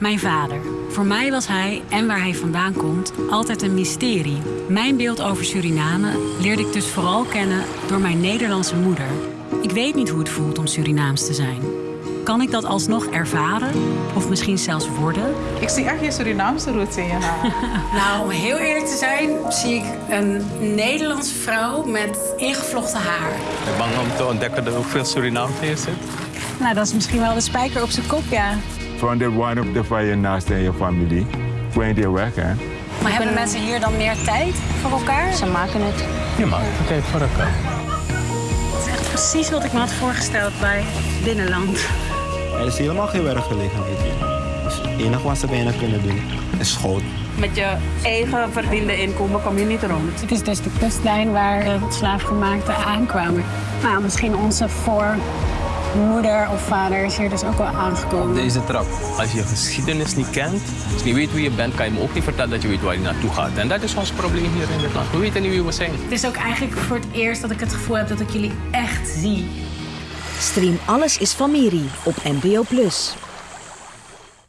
Mijn vader. Voor mij was hij en waar hij vandaan komt altijd een mysterie. Mijn beeld over Suriname leerde ik dus vooral kennen door mijn Nederlandse moeder. Ik weet niet hoe het voelt om Surinaams te zijn. Kan ik dat alsnog ervaren? Of misschien zelfs worden? Ik zie echt je Surinaamse roots in je haar. Nou, om heel eerlijk te zijn, zie ik een Nederlandse vrouw met ingevlochten haar. Ik ben bang om te ontdekken dat er ook veel Surinaams in zit. Nou, dat is misschien wel de spijker op zijn kop, ja. Verander one op de fire naast in je familie. Point je weg, hè? Maar hebben mensen hier dan meer tijd voor elkaar? Ze maken het. Je maakt het tijd voor elkaar. Het is echt precies wat ik me had voorgesteld bij Binnenland. Er is helemaal geen werkgelegenheid hier. Dus het enige wat ze bijna kunnen doen is school. Met je eigen verdiende inkomen kom je niet rond. Het is dus de kustlijn waar de slaafgemaakten aankwamen. Nou, misschien onze voormoeder of vader is hier dus ook wel aangekomen. Deze trap. Als je geschiedenis niet kent, als je niet weet wie je bent, kan je me ook niet vertellen dat je weet waar je naartoe gaat. En dat is ons probleem hier in dit land. We weten niet wie we zijn. Het is ook eigenlijk voor het eerst dat ik het gevoel heb dat ik jullie echt zie. Stream Alles is Familie op NPO+.